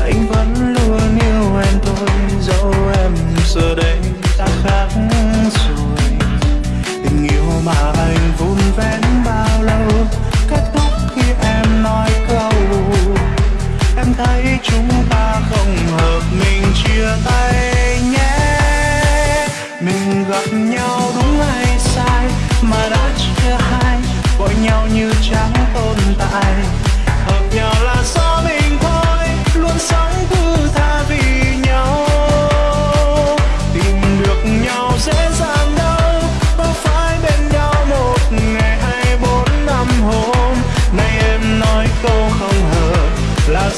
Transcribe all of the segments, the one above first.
anh vẫn luôn yêu em thôi dấu em giờ đây đã khác rồi. Tình yêu mà anh vun vén bao lâu, kết thúc khi em nói câu em thấy chúng ta không hợp, mình chia tay nhé. Mình gặp nhau đúng hay sai, mà đã chưa hay vội nhau như chẳng tồn tại.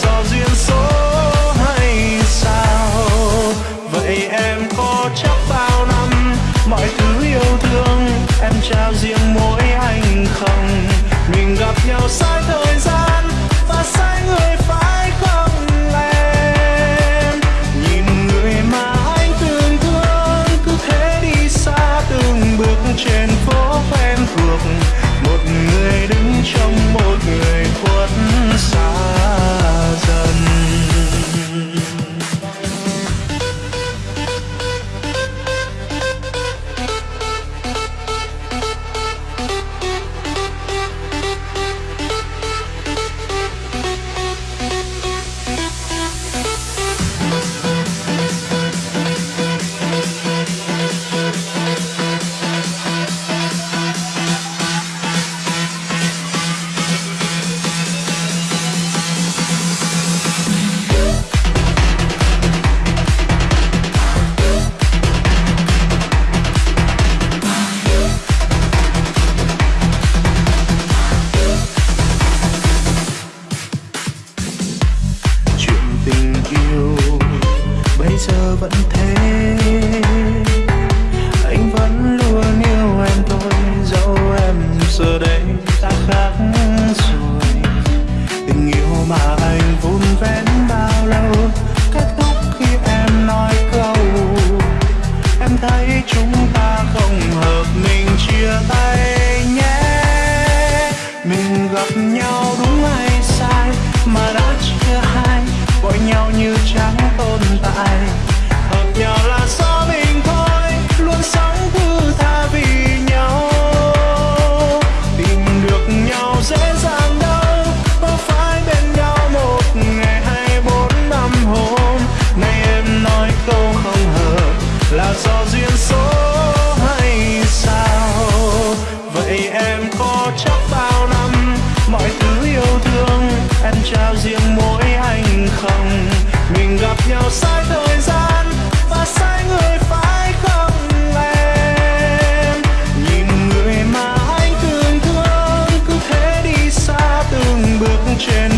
do duyên số hay sao? Vậy em có chắc bao năm mọi thứ yêu thương em trao riêng mỗi anh không? Mình gặp nhau sai thời gian vẫn thế. Anh vẫn luôn yêu em thôi, dẫu em giờ đây đã khác rồi. Tình yêu mà anh vun vén bao lâu, kết thúc khi em nói câu. Em thấy chúng ta không hợp, mình chia tay nhé. Mình gặp nhau đúng hay sai, mà đã em có chắc bao năm, mọi thứ yêu thương, em trao riêng mỗi anh không? Mình gặp nhau sai thời gian và sai người phải không em? Nhìn người mà anh thương thương, cứ thế đi xa từng bước trên